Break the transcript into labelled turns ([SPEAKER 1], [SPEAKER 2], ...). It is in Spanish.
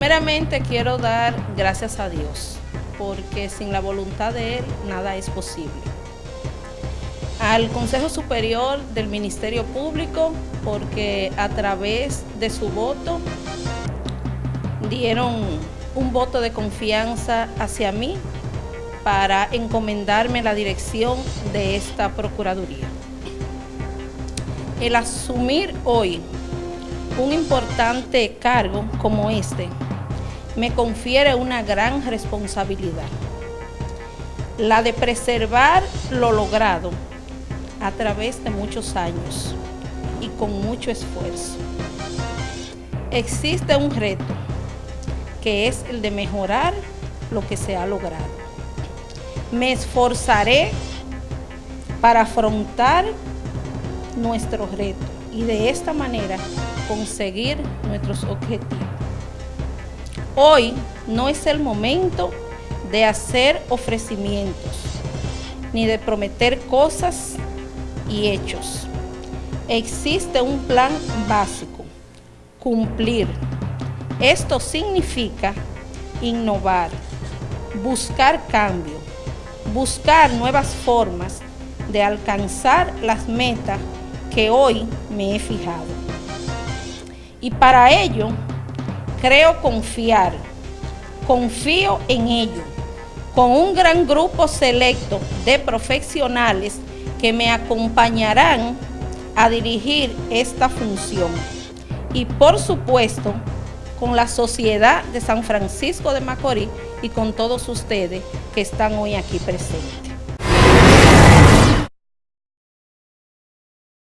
[SPEAKER 1] Primeramente quiero dar gracias a Dios, porque sin la voluntad de Él nada es posible. Al Consejo Superior del Ministerio Público, porque a través de su voto dieron un voto de confianza hacia mí para encomendarme la dirección de esta Procuraduría. El asumir hoy un importante cargo como este me confiere una gran responsabilidad, la de preservar lo logrado a través de muchos años y con mucho esfuerzo. Existe un reto que es el de mejorar lo que se ha logrado. Me esforzaré para afrontar nuestro reto y de esta manera conseguir nuestros objetivos. Hoy no es el momento de hacer ofrecimientos, ni de prometer cosas y hechos. Existe un plan básico, cumplir. Esto significa innovar, buscar cambio, buscar nuevas formas de alcanzar las metas que hoy me he fijado. Y para ello, creo confiar, confío en ello, con un gran grupo selecto de profesionales que me acompañarán a dirigir esta función. Y por supuesto, con la sociedad de San Francisco de Macorís y con todos ustedes que están hoy aquí presentes.